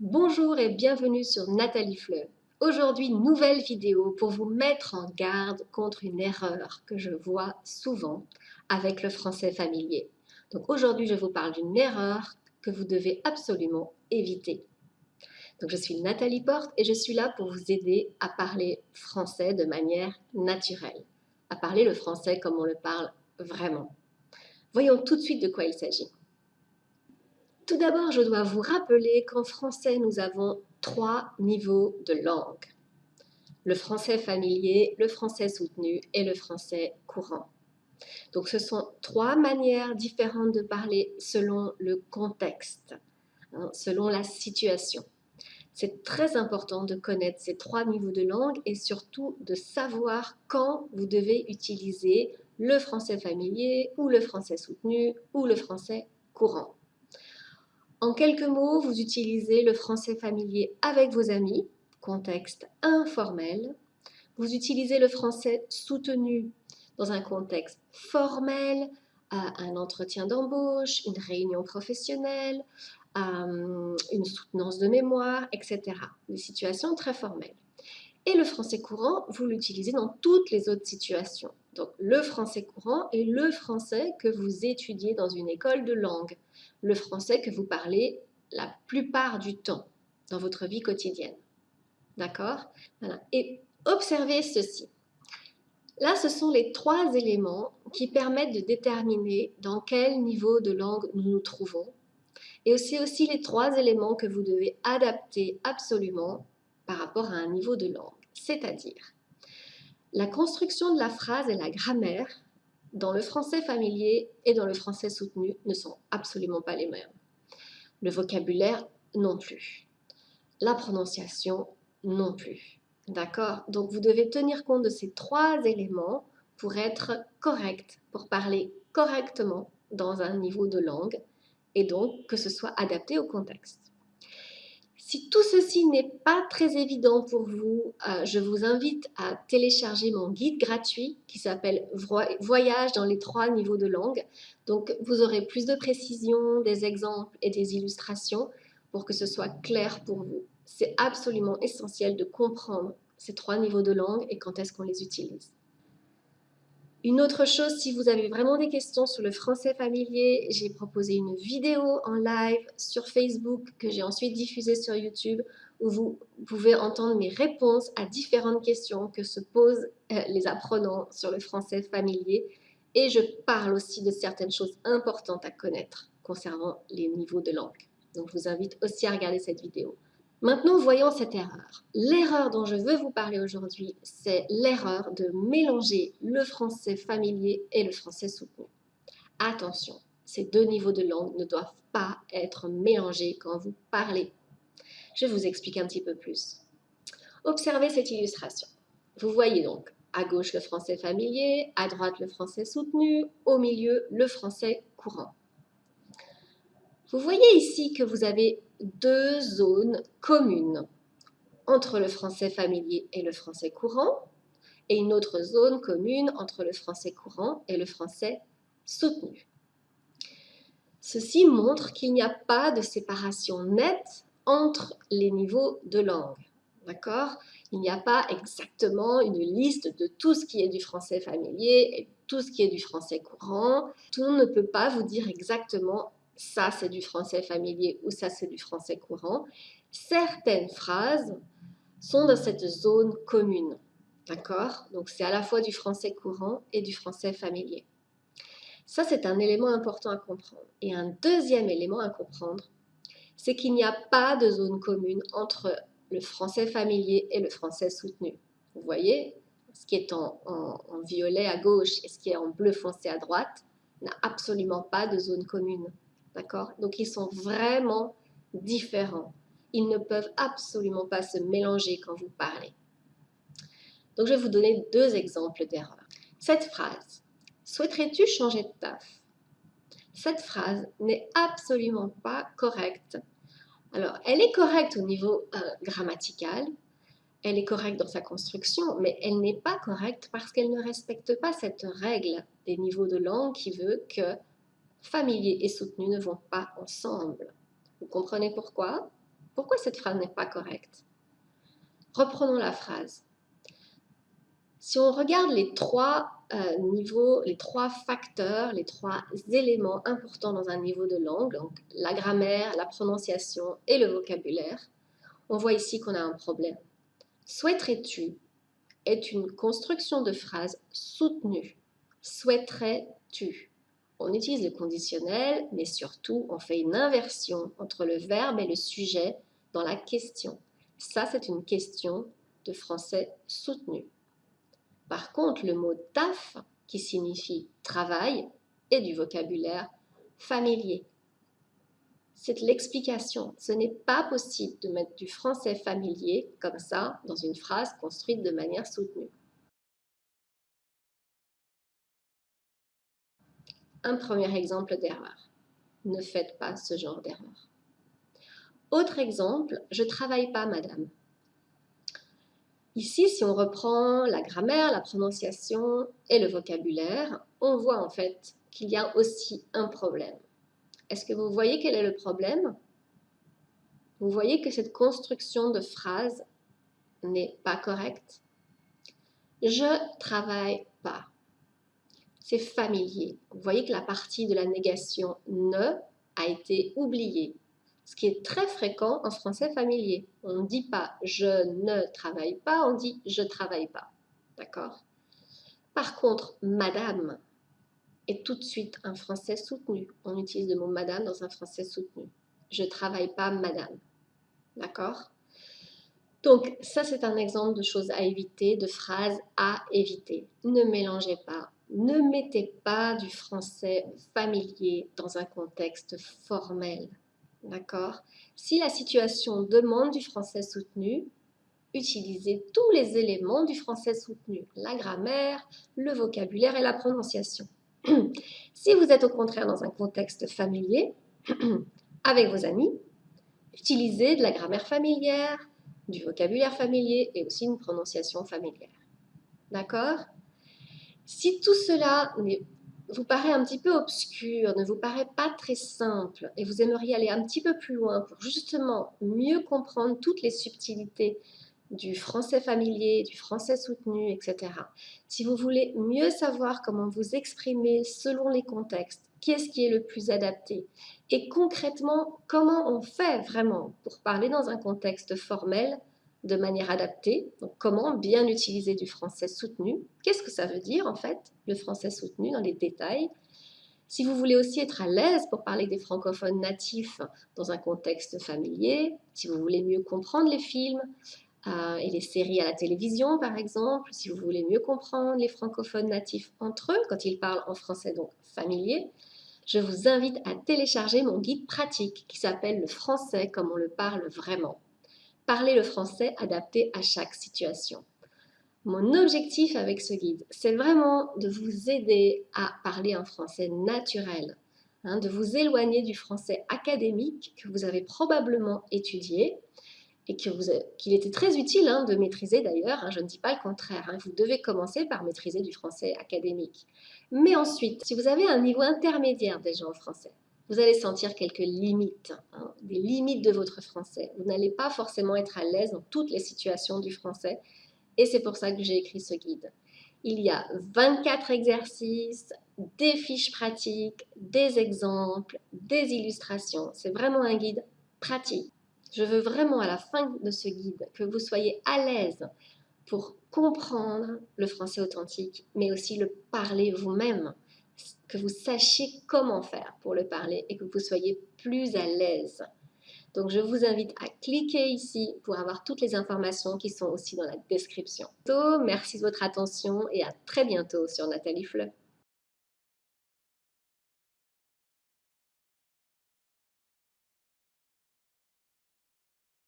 Bonjour et bienvenue sur Nathalie Fleur. Aujourd'hui, nouvelle vidéo pour vous mettre en garde contre une erreur que je vois souvent avec le français familier. Donc aujourd'hui, je vous parle d'une erreur que vous devez absolument éviter. Donc je suis Nathalie Porte et je suis là pour vous aider à parler français de manière naturelle, à parler le français comme on le parle vraiment. Voyons tout de suite de quoi il s'agit. Tout d'abord, je dois vous rappeler qu'en français, nous avons trois niveaux de langue. Le français familier, le français soutenu et le français courant. Donc ce sont trois manières différentes de parler selon le contexte, hein, selon la situation. C'est très important de connaître ces trois niveaux de langue et surtout de savoir quand vous devez utiliser le français familier ou le français soutenu ou le français courant. En quelques mots, vous utilisez le français familier avec vos amis, contexte informel. Vous utilisez le français soutenu dans un contexte formel, un entretien d'embauche, une réunion professionnelle, une soutenance de mémoire, etc. Des situations très formelles. Et le français courant, vous l'utilisez dans toutes les autres situations. Donc le français courant est le français que vous étudiez dans une école de langue, le français que vous parlez la plupart du temps dans votre vie quotidienne. D'accord? Et observez ceci. Là, ce sont les trois éléments qui permettent de déterminer dans quel niveau de langue nous nous trouvons. Et c'est aussi les trois éléments que vous devez adapter absolument par rapport à un niveau de langue. C'est-à-dire, la construction de la phrase et la grammaire dans le français familier et dans le français soutenu ne sont absolument pas les mêmes. Le vocabulaire non plus. La prononciation non plus. D'accord? Donc vous devez tenir compte de ces trois éléments pour être correct, pour parler correctement dans un niveau de langue et donc que ce soit adapté au contexte. Si tout ceci n'est pas très évident pour vous, euh, je vous invite à télécharger mon guide gratuit qui s'appelle Voyage dans les trois niveaux de langue. Donc, vous aurez plus de précisions, des exemples et des illustrations pour que ce soit clair pour vous. C'est absolument essentiel de comprendre ces trois niveaux de langue et quand est-ce qu'on les utilise. Une autre chose, si vous avez vraiment des questions sur le français familier, j'ai proposé une vidéo en live sur Facebook que j'ai ensuite diffusée sur YouTube où vous pouvez entendre mes réponses à différentes questions que se posent euh, les apprenants sur le français familier. Et je parle aussi de certaines choses importantes à connaître concernant les niveaux de langue. Donc, je vous invite aussi à regarder cette vidéo. Maintenant, voyons cette erreur. L'erreur dont je veux vous parler aujourd'hui, c'est l'erreur de mélanger le français familier et le français soutenu. Attention, ces deux niveaux de langue ne doivent pas être mélangés quand vous parlez. Je vous expliquer un petit peu plus. Observez cette illustration. Vous voyez donc à gauche le français familier, à droite le français soutenu, au milieu le français courant. Vous voyez ici que vous avez deux zones communes entre le français familier et le français courant et une autre zone commune entre le français courant et le français soutenu. Ceci montre qu'il n'y a pas de séparation nette entre les niveaux de langue. D'accord? Il n'y a pas exactement une liste de tout ce qui est du français familier et tout ce qui est du français courant. Tout ne peut pas vous dire exactement ça c'est du français familier ou ça c'est du français courant, certaines phrases sont dans cette zone commune. D'accord? Donc c'est à la fois du français courant et du français familier. Ça, c'est un élément important à comprendre. Et un deuxième élément à comprendre, c'est qu'il n'y a pas de zone commune entre le français familier et le français soutenu. Vous voyez, ce qui est en, violet à gauche et ce qui est en bleu foncé à droite n'a absolument pas de zone commune. Donc, ils sont vraiment différents. Ils ne peuvent absolument pas se mélanger quand vous parlez. Donc, je vais vous donner deux exemples d'erreurs. Cette phrase, souhaiterais-tu changer de taf? Cette phrase n'est absolument pas correcte. Alors, elle est correcte au niveau euh, grammatical, elle est correcte dans sa construction, mais elle n'est pas correcte parce qu'elle ne respecte pas cette règle des niveaux de langue qui veut que familier et soutenu ne vont pas ensemble. Vous comprenez pourquoi? Pourquoi cette phrase n'est pas correcte? Reprenons la phrase. Si on regarde les trois euh, niveaux, les trois facteurs, les trois éléments importants dans un niveau de langue, donc la grammaire, la prononciation et le vocabulaire, on voit ici qu'on a un problème. Souhaiterais-tu est une construction de phrase soutenue. Souhaiterais-tu? On utilise le conditionnel, mais surtout on fait une inversion entre le verbe et le sujet dans la question. Ça, c'est une question de français soutenu. Par contre, le mot taf, qui signifie travail, est du vocabulaire familier. C'est l'explication. Ce n'est pas possible de mettre du français familier comme ça dans une phrase construite de manière soutenue. Un premier exemple d'erreur. Ne faites pas ce genre d'erreur. Autre exemple, je travaille pas madame. Ici, si on reprend la grammaire, la prononciation et le vocabulaire, on voit en fait qu'il y a aussi un problème. Est-ce que vous voyez quel est le problème? Vous voyez que cette construction de phrase n'est pas correcte. Je travaille pas. C'est familier. Vous voyez que la partie de la négation ne a été oubliée ce qui est très fréquent en français familier. On ne dit pas je ne travaille pas, on dit je travaille pas. D'accord? Par contre, madame est tout de suite un français soutenu. On utilise le mot madame dans un français soutenu. Je travaille pas madame. D'accord? Donc, ça, c'est un exemple de choses à éviter, de phrases à éviter. Ne mélangez pas, ne mettez pas du français familier dans un contexte formel. D'accord? Si la situation demande du français soutenu, utilisez tous les éléments du français soutenu, la grammaire, le vocabulaire et la prononciation. si vous êtes au contraire dans un contexte familier, avec vos amis, utilisez de la grammaire familière, du vocabulaire familier et aussi une prononciation familière. D'accord? Si tout cela vous paraît un petit peu obscur, ne vous paraît pas très simple et vous aimeriez aller un petit peu plus loin pour justement mieux comprendre toutes les subtilités du français familier, du français soutenu, etc. Si vous voulez mieux savoir comment vous exprimer selon les contextes, qu'est-ce qui est le plus adapté et concrètement comment on fait vraiment pour parler dans un contexte formel de manière adaptée. Donc, comment bien utiliser du français soutenu? Qu'est-ce que ça veut dire en fait, le français soutenu dans les détails? Si vous voulez aussi être à l'aise pour parler des francophones natifs dans un contexte familier, si vous voulez mieux comprendre les films euh, et les séries à la télévision par exemple, si vous voulez mieux comprendre les francophones natifs entre eux quand ils parlent en français donc familier, je vous invite à télécharger mon guide pratique qui s'appelle Le français comme on le parle vraiment parler le français adapté à chaque situation. Mon objectif avec ce guide, c'est vraiment de vous aider à parler un français naturel, hein, de vous éloigner du français académique que vous avez probablement étudié et qu'il était très utile hein, de maîtriser d'ailleurs, hein, je ne dis pas le contraire, vous devez commencer par maîtriser du français académique. Mais ensuite, si vous avez un niveau intermédiaire déjà en français, vous allez sentir quelques limites, hein, des limites de votre français. Vous n'allez pas forcément être à l'aise dans toutes les situations du français et c'est pour ça que j'ai écrit ce guide. Il y a 24 exercices, des fiches pratiques, des exemples, des illustrations. C'est vraiment un guide pratique. Je veux vraiment à la fin de ce guide que vous soyez à l'aise pour comprendre le français authentique, mais aussi le parler vous-même que vous sachiez comment faire pour le parler et que vous soyez plus à l'aise. Donc, je vous invite à cliquer ici pour avoir toutes les informations qui sont aussi dans la description. Merci de votre attention et à très bientôt sur Nathalie Fleu.